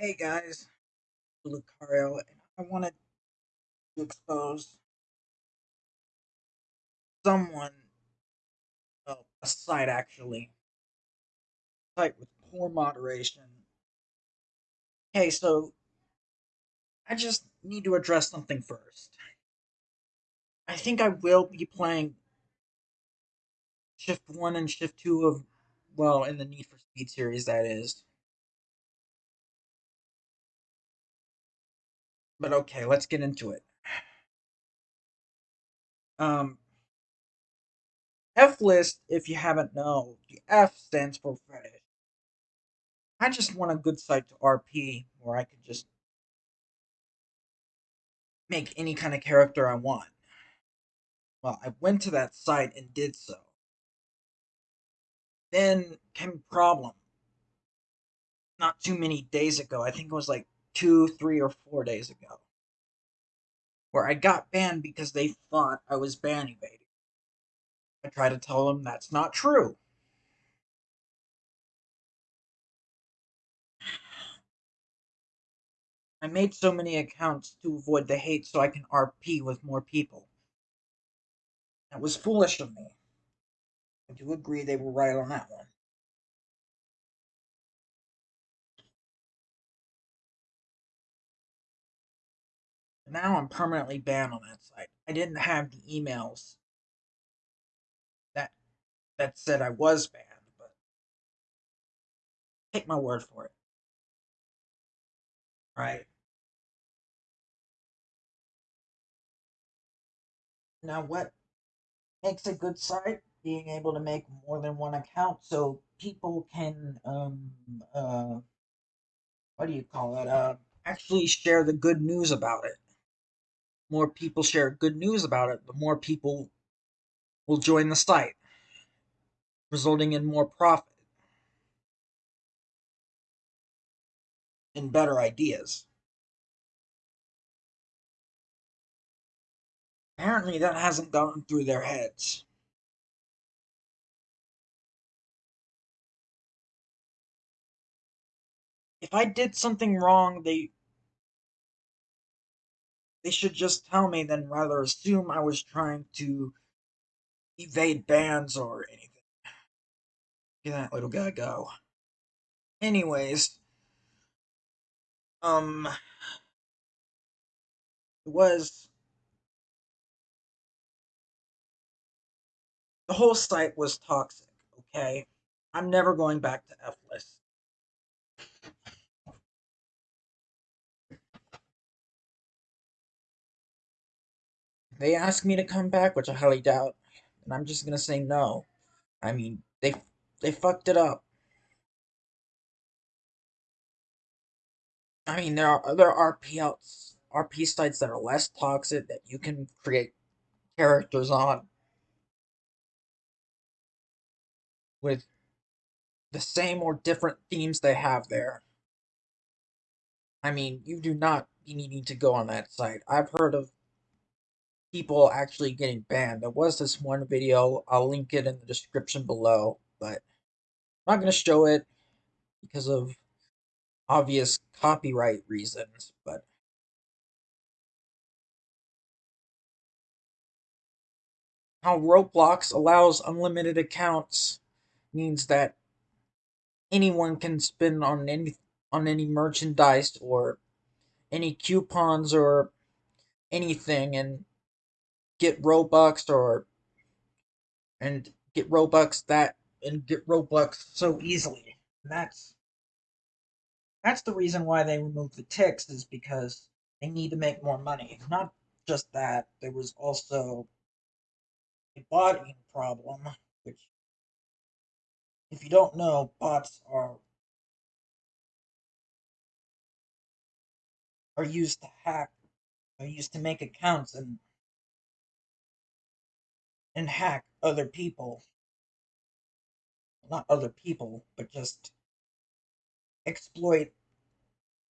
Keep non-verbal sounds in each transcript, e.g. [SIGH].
Hey guys, Lucario, and I wanted to expose someone, well, a site actually, a site with poor moderation. Hey, so I just need to address something first. I think I will be playing Shift 1 and Shift 2 of, well, in the Need for Speed series, that is. But okay, let's get into it. Um, F list, if you haven't known, the F stands for fetish. I just want a good site to RP where I could just make any kind of character I want. Well, I went to that site and did so. Then came problem. Not too many days ago. I think it was like two, three, or four days ago. Where I got banned because they thought I was ban evading. I tried to tell them that's not true. I made so many accounts to avoid the hate so I can RP with more people. That was foolish of me. I do agree they were right on that one. Now I'm permanently banned on that site. I didn't have the emails that that said I was banned, but take my word for it. Right? Now what makes a good site? Being able to make more than one account so people can um uh what do you call it? Uh actually share the good news about it. More people share good news about it, the more people will join the site, resulting in more profit and better ideas. Apparently, that hasn't gone through their heads. If I did something wrong, they they should just tell me than rather assume I was trying to evade bans or anything. Get that little guy go. Anyways, um, it was the whole site was toxic. Okay, I'm never going back to F list. They asked me to come back, which I highly doubt, and I'm just gonna say no. I mean, they they fucked it up. I mean, there are other RP outs, RP sites that are less toxic that you can create characters on with the same or different themes they have there. I mean, you do not be needing to go on that site. I've heard of people actually getting banned. There was this one video, I'll link it in the description below, but I'm not going to show it because of obvious copyright reasons, but how Roblox allows unlimited accounts means that anyone can spend on any on any merchandise or any coupons or anything and get Robux or and get Robux that and get Robux so easily. And that's that's the reason why they removed the Tix is because they need to make more money. Not just that, there was also a botting problem, which if you don't know, bots are are used to hack, are used to make accounts and and hack other people. Not other people, but just exploit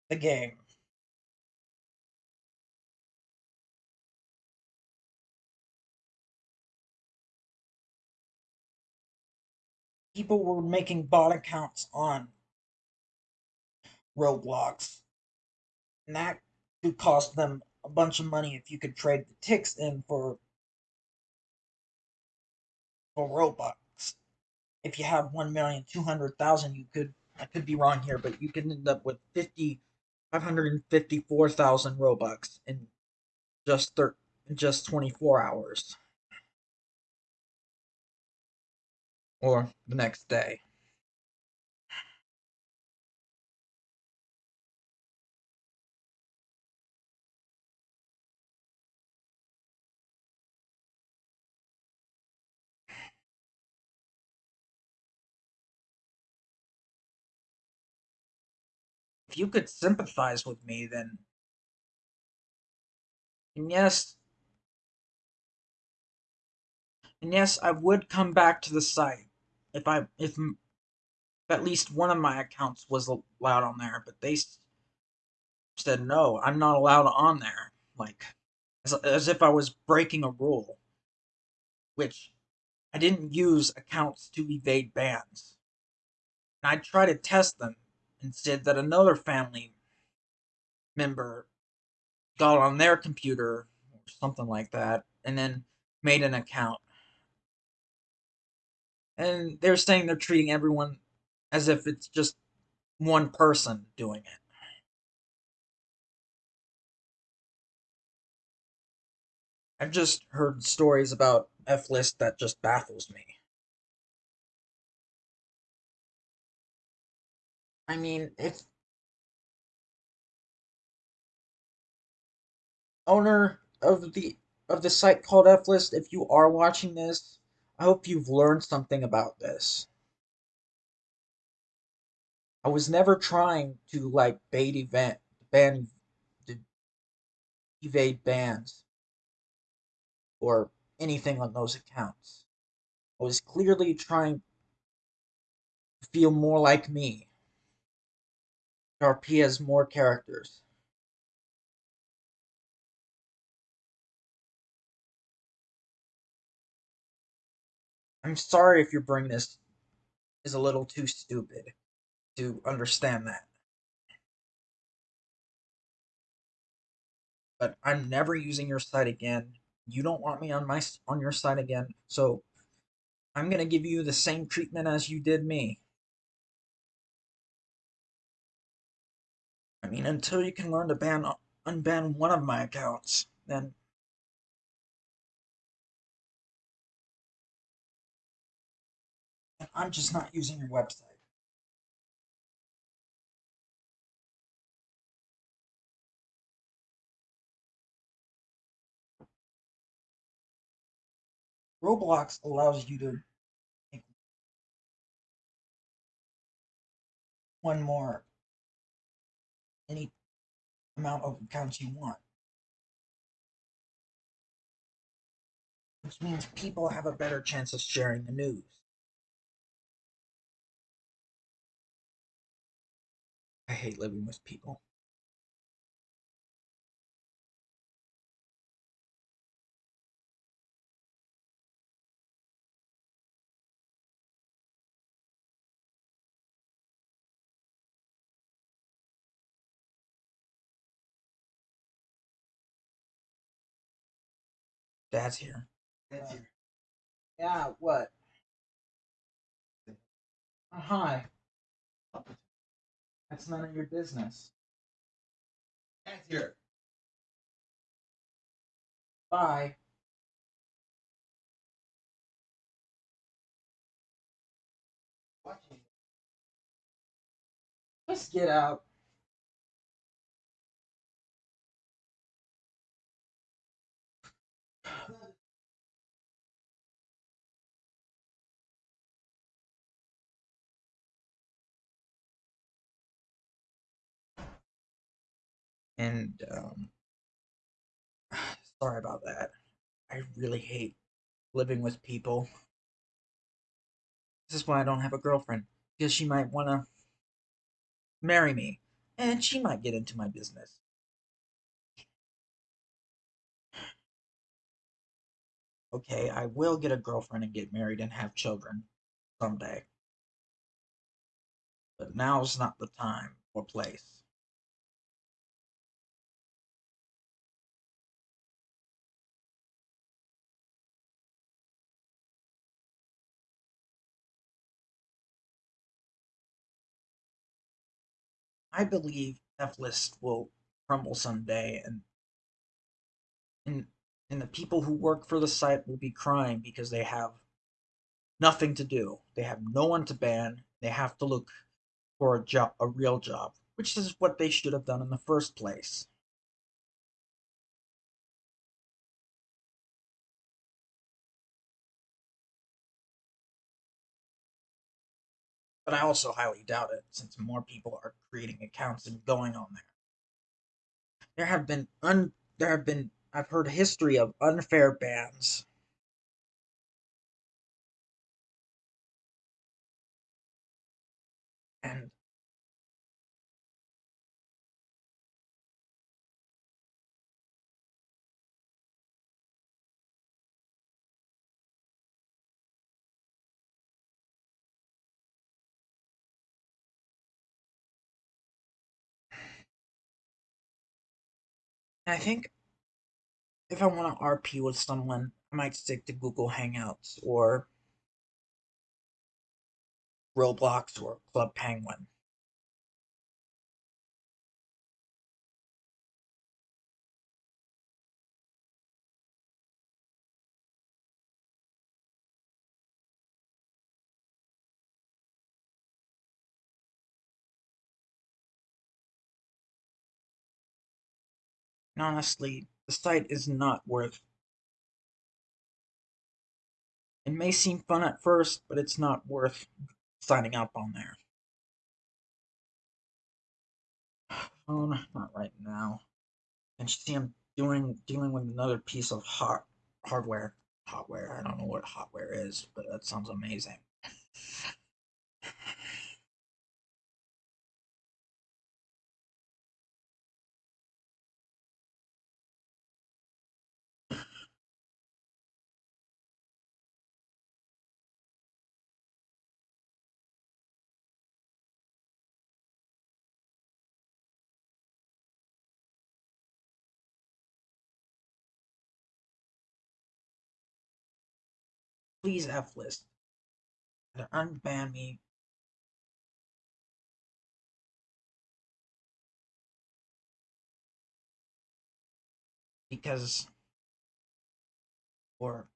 the game. People were making bot accounts on Roblox. And that could cost them a bunch of money if you could trade the Tix in for for Robux. If you have one million two hundred thousand, you could I could be wrong here, but you could end up with fifty five hundred and fifty four thousand Robux in just thir- just twenty four hours. Or the next day. You could sympathize with me, then and yes, and yes, I would come back to the site if I if at least one of my accounts was allowed on there, but they said no, I'm not allowed on there. Like as, as if I was breaking a rule, which I didn't use accounts to evade bans. And I tried to test them said that another family member got on their computer or something like that and then made an account. And they're saying they're treating everyone as if it's just one person doing it. I've just heard stories about F list that just baffles me. I mean, if owner of the of the site called F-List, if you are watching this, I hope you've learned something about this. I was never trying to like bait event ban evade bans or anything on those accounts. I was clearly trying to feel more like me. RP has more characters. I'm sorry if your brain is is a little too stupid to understand that. But I'm never using your site again. You don't want me on my on your site again, so I'm gonna give you the same treatment as you did me. I mean, until you can learn to ban uh, unban one of my accounts, then I'm just not using your website. Roblox allows you to make one more any amount of accounts you want. Which means people have a better chance of sharing the news. I hate living with people. Dad's here. Here. Yeah, what? Uh, hi. That's none of your business. Dad's here. Bye. Watching. Just get out. And um [SIGHS] sorry about that. I really hate living with people. This is why I don't have a girlfriend. Because she might want to marry me. And she might get into my business. Okay, I will get a girlfriend and get married and have children someday. But now's not the time or place. I believe F-list will crumble someday, and and and the people who work for the site will be crying because they have nothing to do. They have no one to ban. They have to look for a job, a real job, which is what they should have done in the first place. But I also highly doubt it, since more people are creating accounts and going on there. There have been un there have been I've heard history of unfair bans. And I think if I want to RP with someone, I might stick to Google Hangouts or Roblox or Club Penguin. And honestly, the site is not worth. It may seem fun at first, but it's not worth signing up on there. [SIGHS] Phone, not right now. And you see, I'm doing dealing with another piece of hot hardware. Hotware. I don't know what hotware is, but that sounds amazing. [LAUGHS] Please F list. Unban me. Because or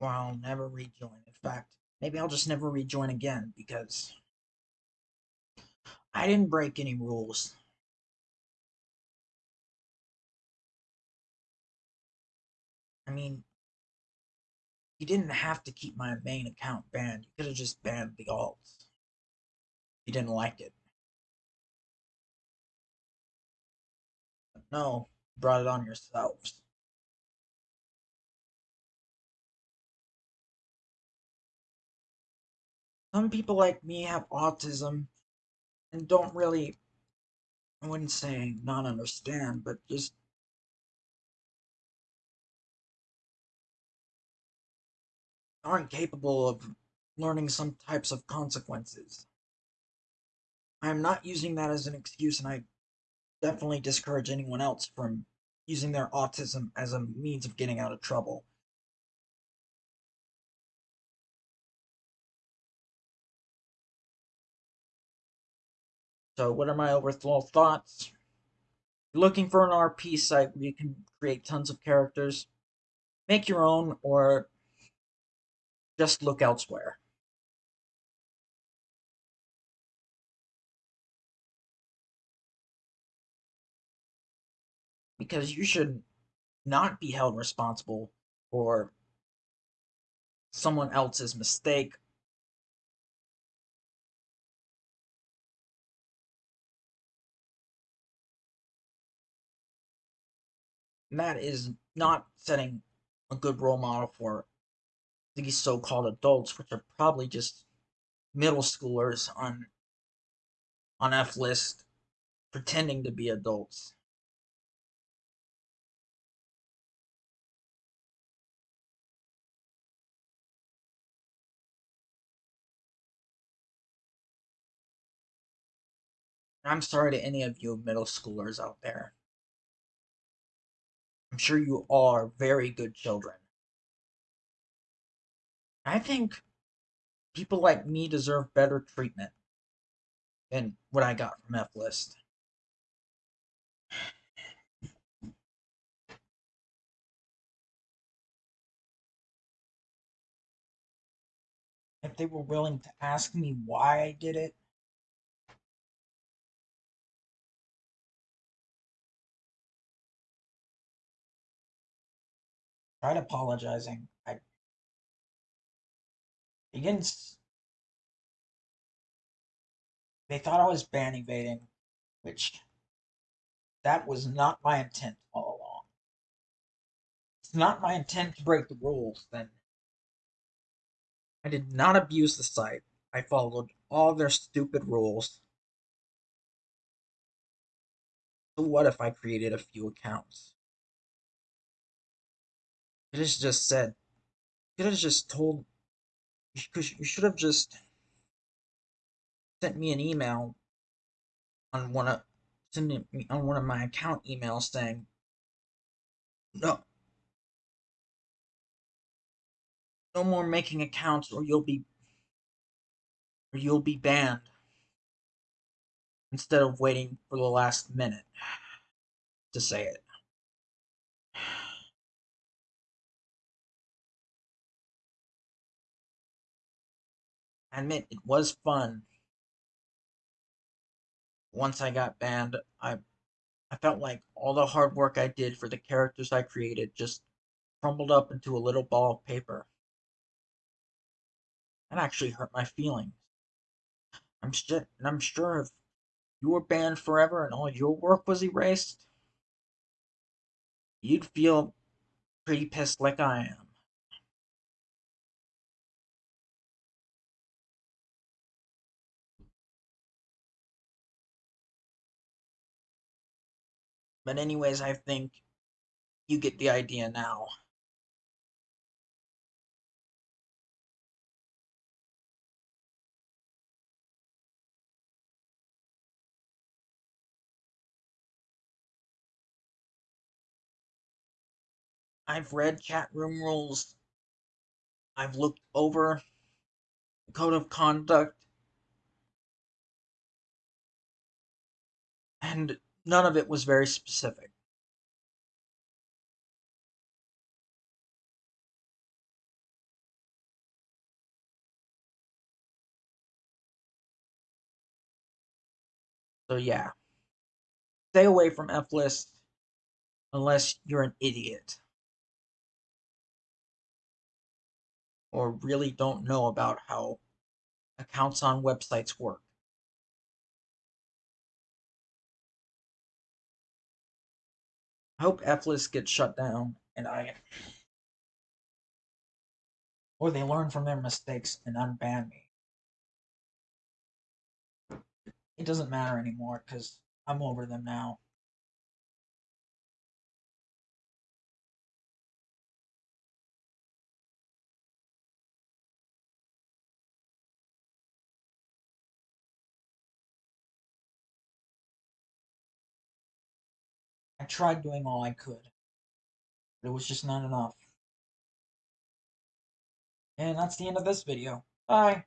or I'll never rejoin. In fact, maybe I'll just never rejoin again because I didn't break any rules. I mean, you didn't have to keep my main account banned. You could have just banned the alts. You didn't like it. But no, you brought it on yourselves. Some people like me have autism and don't really, I wouldn't say not understand, but just aren't capable of learning some types of consequences. I am not using that as an excuse, and I definitely discourage anyone else from using their autism as a means of getting out of trouble. So, what are my overall thoughts? Looking for an RP site where you can create tons of characters, make your own, or just look elsewhere. Because you should not be held responsible for someone else's mistake that is not setting a good role model for these so-called adults, which are probably just middle schoolers on on F list pretending to be adults. I'm sorry to any of you middle schoolers out there. I'm sure you are very good children. I think people like me deserve better treatment than what I got from F List. If they were willing to ask me why I did it, tried apologizing. They thought I was ban evading, which that was not my intent all along. It's not my intent to break the rules. Then I did not abuse the site. I followed all their stupid rules. So what if I created a few accounts? Could have just said. Could have just told. You should- you should have just sent me an email on one of sending me on one of my account emails saying no. No more making accounts or you'll be or you'll be banned instead of waiting for the last minute to say it Admit it was fun. Once I got banned I I felt like all the hard work I did for the characters I created just crumbled up into a little ball of paper. That actually hurt my feelings. I'm sure and I'm sure if you were banned forever and all your work was erased you'd feel pretty pissed like I am. But anyways, I think you get the idea now. I've read chat room rules. I've looked over the code of conduct. And none of it was very specific. So yeah. Stay away from F list unless you're an idiot. Or really don't know about how accounts on websites work. I hope F list gets shut down and I or they learn from their mistakes and unban me. It doesn't matter anymore because I'm over them now. Tried doing all I could, but it was just not enough. And that's the end of this video. Bye!